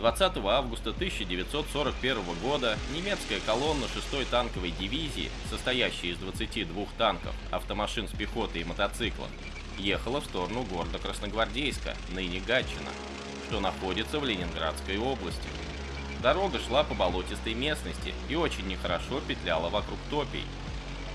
20 августа 1941 года немецкая колонна 6-й танковой дивизии, состоящая из 22 танков, автомашин с пехотой и мотоциклов, ехала в сторону города Красногвардейска, ныне Гатчина, что находится в Ленинградской области. Дорога шла по болотистой местности и очень нехорошо петляла вокруг топий.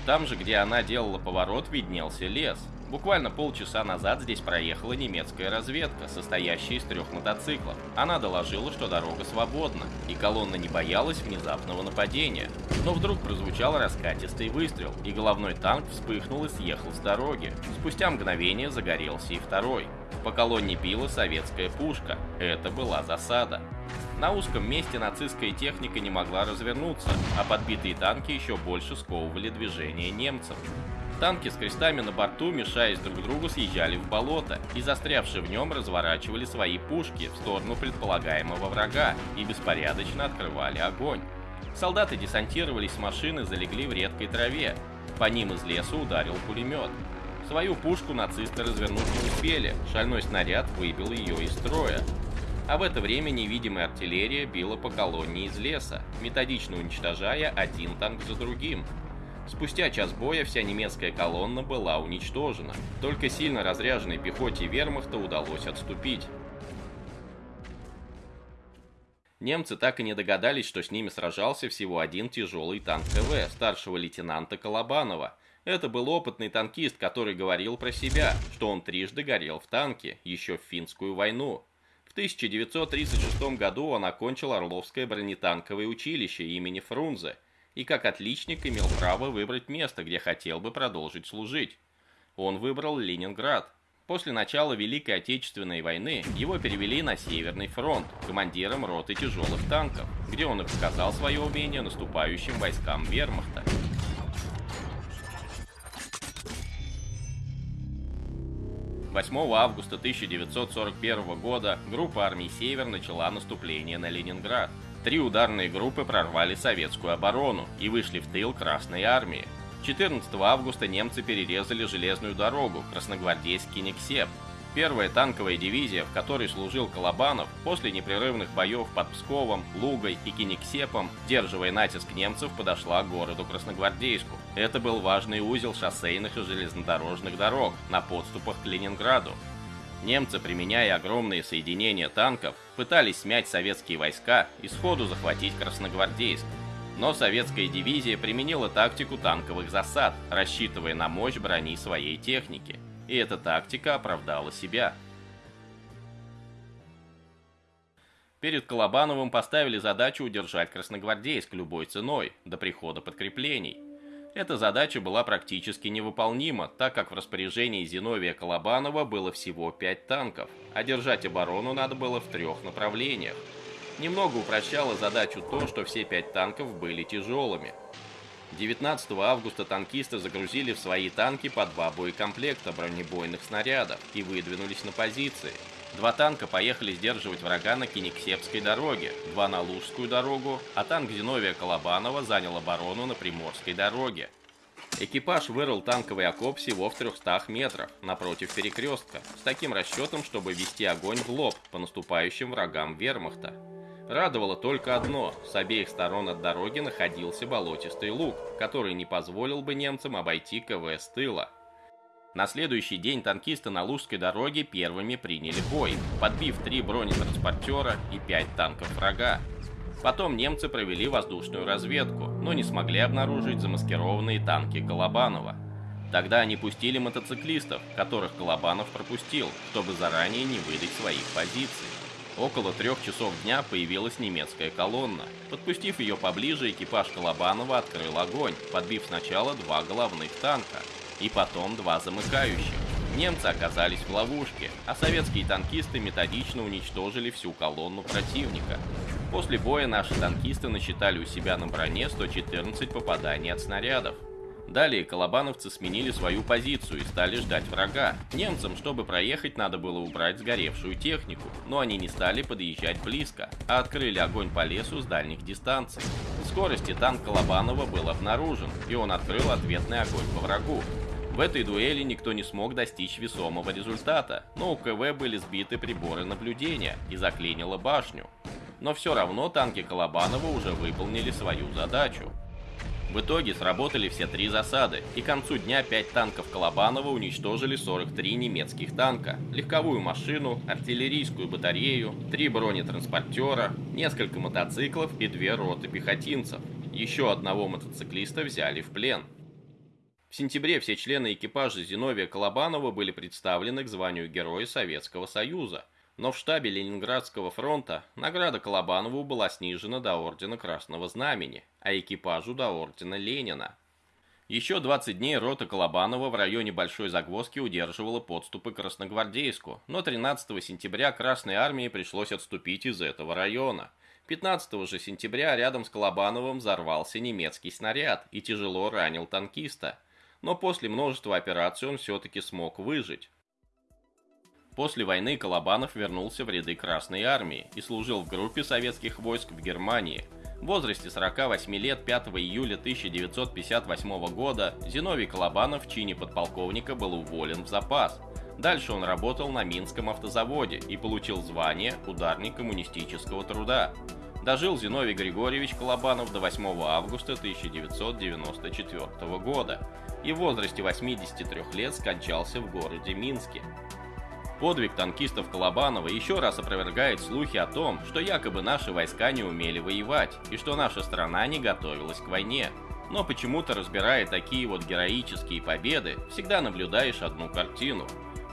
Там же, где она делала поворот, виднелся лес. Буквально полчаса назад здесь проехала немецкая разведка, состоящая из трех мотоциклов. Она доложила, что дорога свободна, и колонна не боялась внезапного нападения. Но вдруг прозвучал раскатистый выстрел, и головной танк вспыхнул и съехал с дороги. Спустя мгновение загорелся и второй. По колонне била советская пушка. Это была засада. На узком месте нацистская техника не могла развернуться, а подбитые танки еще больше сковывали движение немцев. Танки с крестами на борту, мешаясь друг другу, съезжали в болото и, застрявшие в нем, разворачивали свои пушки в сторону предполагаемого врага и беспорядочно открывали огонь. Солдаты десантировались с машины, залегли в редкой траве. По ним из леса ударил пулемет. Свою пушку нацисты развернуть не успели, шальной снаряд выбил ее из строя. А в это время невидимая артиллерия била по колонне из леса, методично уничтожая один танк за другим. Спустя час боя вся немецкая колонна была уничтожена. Только сильно разряженной пехоте вермахта удалось отступить. Немцы так и не догадались, что с ними сражался всего один тяжелый танк КВ старшего лейтенанта Колобанова. Это был опытный танкист, который говорил про себя, что он трижды горел в танке, еще в финскую войну. В 1936 году он окончил Орловское бронетанковое училище имени Фрунзе и как отличник имел право выбрать место, где хотел бы продолжить служить. Он выбрал Ленинград. После начала Великой Отечественной войны его перевели на Северный фронт командиром роты тяжелых танков, где он и показал свое умение наступающим войскам вермахта. 8 августа 1941 года группа армий «Север» начала наступление на Ленинград. Три ударные группы прорвали советскую оборону и вышли в тыл Красной армии. 14 августа немцы перерезали железную дорогу Красногвардейский-Никсеп. Первая танковая дивизия, в которой служил Колобанов, после непрерывных боев под Псковом, Лугой и Кинексепом, сдерживая натиск немцев, подошла к городу Красногвардейску. Это был важный узел шоссейных и железнодорожных дорог на подступах к Ленинграду. Немцы, применяя огромные соединения танков, пытались смять советские войска и сходу захватить Красногвардейск. Но советская дивизия применила тактику танковых засад, рассчитывая на мощь брони своей техники. И эта тактика оправдала себя. Перед Колобановым поставили задачу удержать Красногвардейск любой ценой, до прихода подкреплений. Эта задача была практически невыполнима, так как в распоряжении Зиновия Колобанова было всего 5 танков, а держать оборону надо было в трех направлениях. Немного упрощало задачу то, что все 5 танков были тяжелыми. 19 августа танкисты загрузили в свои танки по два боекомплекта бронебойных снарядов и выдвинулись на позиции. Два танка поехали сдерживать врага на Кинексепской дороге, два на Лужскую дорогу, а танк Зиновия Колобанова занял оборону на Приморской дороге. Экипаж вырыл танковый окоп всего в 300 метрах, напротив перекрестка, с таким расчетом, чтобы вести огонь в лоб по наступающим врагам вермахта. Радовало только одно – с обеих сторон от дороги находился болотистый луг, который не позволил бы немцам обойти КВ с тыла. На следующий день танкисты на Лужской дороге первыми приняли бой, подбив три бронетранспортера и пять танков врага. Потом немцы провели воздушную разведку, но не смогли обнаружить замаскированные танки Колобанова. Тогда они пустили мотоциклистов, которых Колобанов пропустил, чтобы заранее не выдать своих позиций. Около трех часов дня появилась немецкая колонна. Подпустив ее поближе, экипаж Колобанова открыл огонь, подбив сначала два головных танка и потом два замыкающих. Немцы оказались в ловушке, а советские танкисты методично уничтожили всю колонну противника. После боя наши танкисты насчитали у себя на броне 114 попаданий от снарядов. Далее колобановцы сменили свою позицию и стали ждать врага. Немцам, чтобы проехать, надо было убрать сгоревшую технику, но они не стали подъезжать близко, а открыли огонь по лесу с дальних дистанций. В скорости танк Колобанова был обнаружен, и он открыл ответный огонь по врагу. В этой дуэли никто не смог достичь весомого результата, но у КВ были сбиты приборы наблюдения и заклинило башню. но все равно танки Колобанова уже выполнили свою задачу. В итоге сработали все три засады, и к концу дня 5 танков Колобанова уничтожили 43 немецких танка, легковую машину, артиллерийскую батарею, 3 бронетранспортера, несколько мотоциклов и две роты пехотинцев. Еще одного мотоциклиста взяли в плен. В сентябре все члены экипажа Зиновия Колобанова были представлены к званию Героя Советского Союза, но в штабе Ленинградского фронта награда Колобанову была снижена до Ордена Красного Знамени, а экипажу до Ордена Ленина. Еще 20 дней рота Колобанова в районе Большой Загвоздки удерживала подступы к Красногвардейску, но 13 сентября Красной Армии пришлось отступить из этого района. 15 же сентября рядом с Колобановым взорвался немецкий снаряд и тяжело ранил танкиста. Но после множества операций он все-таки смог выжить. После войны Колобанов вернулся в ряды Красной Армии и служил в группе советских войск в Германии – в возрасте 48 лет 5 июля 1958 года Зиновий Колобанов в чине подполковника был уволен в запас. Дальше он работал на Минском автозаводе и получил звание «Ударник коммунистического труда». Дожил Зиновий Григорьевич Колобанов до 8 августа 1994 года и в возрасте 83 лет скончался в городе Минске. Подвиг танкистов Колобанова еще раз опровергает слухи о том, что якобы наши войска не умели воевать и что наша страна не готовилась к войне. Но почему-то разбирая такие вот героические победы, всегда наблюдаешь одну картину.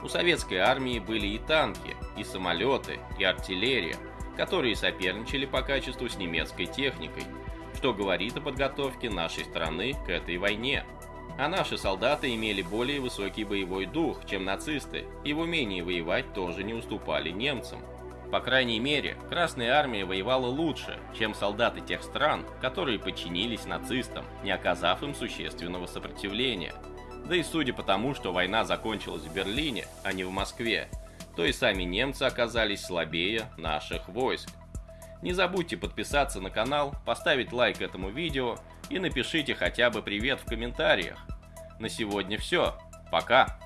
У советской армии были и танки, и самолеты, и артиллерия, которые соперничали по качеству с немецкой техникой, что говорит о подготовке нашей страны к этой войне. А наши солдаты имели более высокий боевой дух, чем нацисты, и в умении воевать тоже не уступали немцам. По крайней мере, Красная Армия воевала лучше, чем солдаты тех стран, которые подчинились нацистам, не оказав им существенного сопротивления. Да и судя по тому, что война закончилась в Берлине, а не в Москве, то и сами немцы оказались слабее наших войск. Не забудьте подписаться на канал, поставить лайк этому видео и напишите хотя бы привет в комментариях. На сегодня все. Пока!